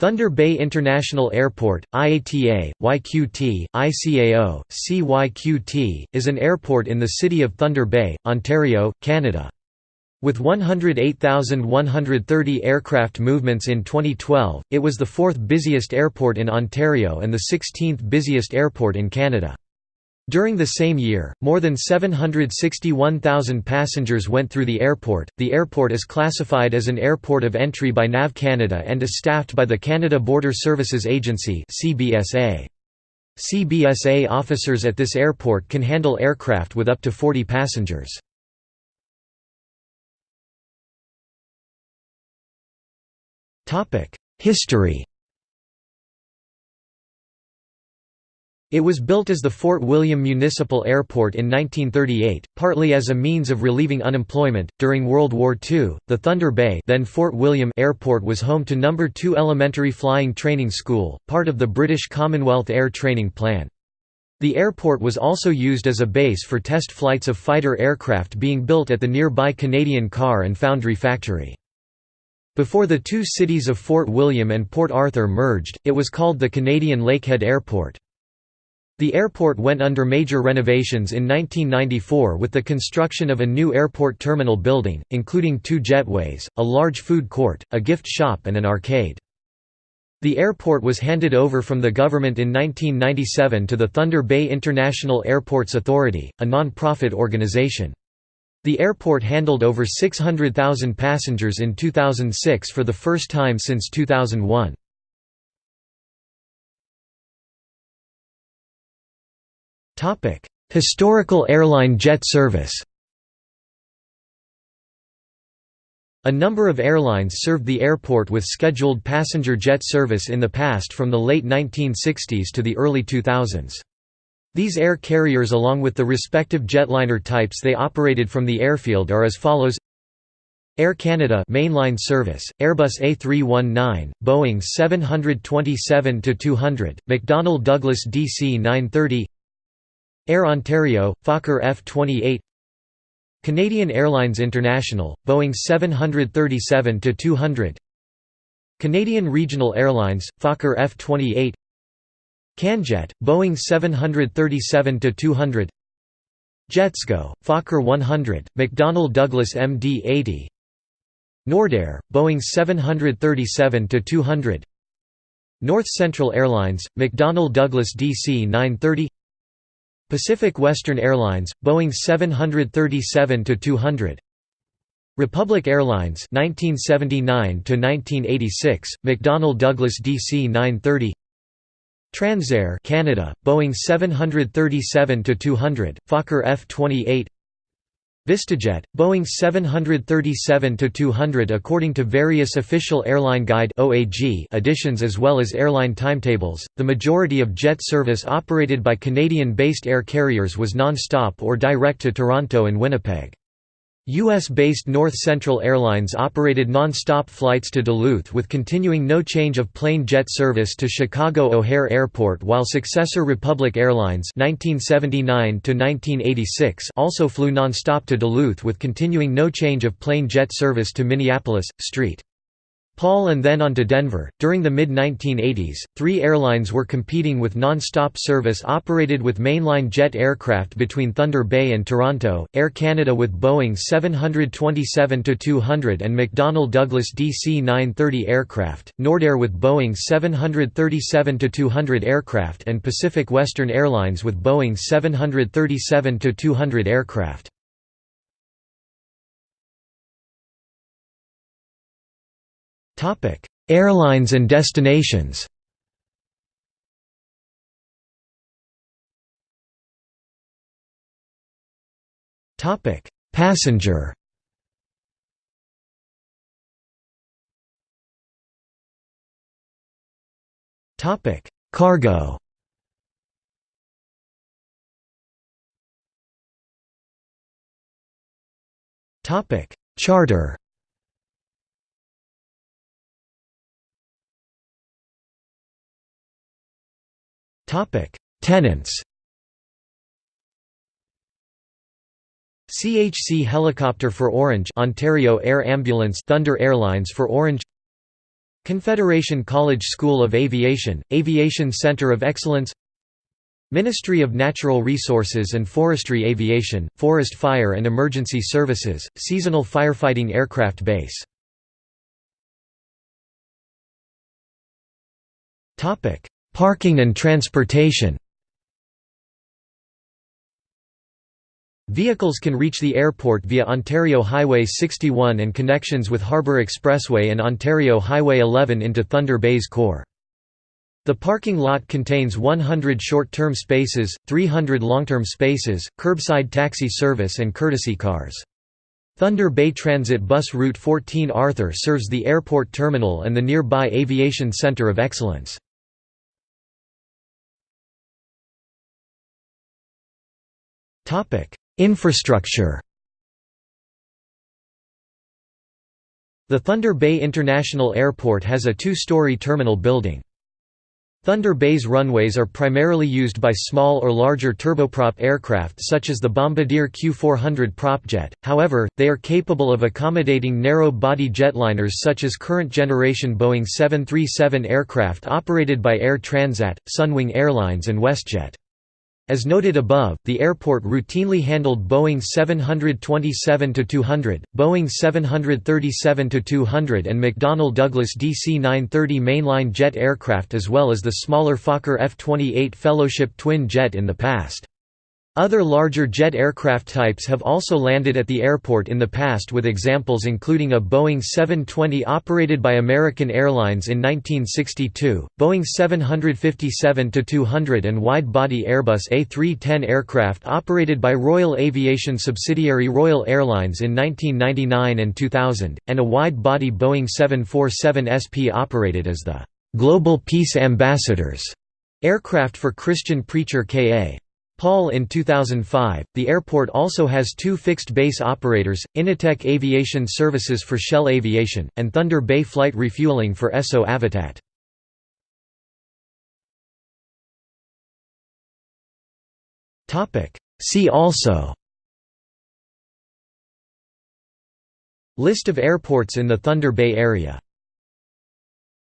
Thunder Bay International Airport, IATA, YQT, ICAO, CYQT, is an airport in the city of Thunder Bay, Ontario, Canada. With 108,130 aircraft movements in 2012, it was the fourth busiest airport in Ontario and the 16th busiest airport in Canada. During the same year, more than 761,000 passengers went through the airport. The airport is classified as an airport of entry by NAV Canada and is staffed by the Canada Border Services Agency (CBSA). CBSA officers at this airport can handle aircraft with up to 40 passengers. Topic: History It was built as the Fort William Municipal Airport in 1938, partly as a means of relieving unemployment. During World War II, the Thunder Bay, then Fort William Airport was home to Number 2 Elementary Flying Training School, part of the British Commonwealth Air Training Plan. The airport was also used as a base for test flights of fighter aircraft being built at the nearby Canadian Car and Foundry Factory. Before the two cities of Fort William and Port Arthur merged, it was called the Canadian Lakehead Airport. The airport went under major renovations in 1994 with the construction of a new airport terminal building, including two jetways, a large food court, a gift shop and an arcade. The airport was handed over from the government in 1997 to the Thunder Bay International Airports Authority, a non-profit organization. The airport handled over 600,000 passengers in 2006 for the first time since 2001. Historical airline jet service A number of airlines served the airport with scheduled passenger jet service in the past from the late 1960s to the early 2000s. These air carriers along with the respective jetliner types they operated from the airfield are as follows Air Canada mainline service, Airbus A319, Boeing 727-200, McDonnell Douglas DC-930 Air Ontario, Fokker F-28 Canadian Airlines International, Boeing 737-200 Canadian Regional Airlines, Fokker F-28 CanJet, Boeing 737-200 Jetsgo, Fokker 100, McDonnell Douglas MD-80 Nordair, Boeing 737-200 North Central Airlines, McDonnell Douglas DC-930 Pacific Western Airlines, Boeing 737-200 Republic Airlines 1979 1986 McDonnell Douglas DC-930 Transair Canada Boeing 737-200 Fokker F28 VistaJet, Boeing 737-200 According to various official airline guide editions as well as airline timetables, the majority of jet service operated by Canadian-based air carriers was non-stop or direct to Toronto and Winnipeg. U.S.-based North Central Airlines operated non-stop flights to Duluth with continuing no change of plane jet service to Chicago O'Hare Airport while successor Republic Airlines 1979 also flew non-stop to Duluth with continuing no change of plane jet service to Minneapolis, St. Paul and then on to Denver. During the mid 1980s, three airlines were competing with non stop service operated with mainline jet aircraft between Thunder Bay and Toronto Air Canada with Boeing 727 200 and McDonnell Douglas DC 930 aircraft, Nordair with Boeing 737 200 aircraft, and Pacific Western Airlines with Boeing 737 200 aircraft. Airlines and destinations Topic: Passenger. Topic: Cargo. Topic: Charter. Tenants. CHC Helicopter for Ornge Ontario Air Ambulance Thunder Airlines for Ornge Confederation College School of Aviation, Aviation Center of Excellence Ministry of Natural Resources and Forestry Aviation, Forest Fire and Emergency Services, Seasonal Firefighting Aircraft Base Parking and transportation Vehicles can reach the airport via Ontario Highway 61 and connections with Harbour Expressway and Ontario Highway 11 into Thunder Bay's core. The parking lot contains 100 short-term spaces, 300 long-term spaces, curbside taxi service and courtesy cars. Thunder Bay Transit Bus Route 14 Arthur serves the airport terminal and the nearby Aviation Center of Excellence. Infrastructure The Thunder Bay International Airport has a two-story terminal building. Thunder Bay's runways are primarily used by small or larger turboprop aircraft such as the Bombardier Q400 propjet, however, they are capable of accommodating narrow-body jetliners such as current-generation Boeing 737 aircraft operated by Air Transat, Sunwing Airlines and WestJet. As noted above, the airport routinely handled Boeing 727-200, Boeing 737-200 and McDonnell Douglas DC-930 mainline jet aircraft as well as the smaller Fokker F-28 Fellowship twin jet in the past. Other larger jet aircraft types have also landed at the airport in the past with examples including a Boeing 720 operated by American Airlines in 1962, Boeing 757-200 and wide-body Airbus A310 aircraft operated by Royal Aviation subsidiary Royal Airlines in 1999 and 2000, and a wide-body Boeing 747 SP operated as the «Global Peace Ambassadors» aircraft for Christian preacher K.A. Paul in 2005. The airport also has two fixed base operators, Innotech Aviation Services for Shell Aviation, and Thunder Bay Flight Refueling for Esso Avitat. See also List of airports in the Thunder Bay area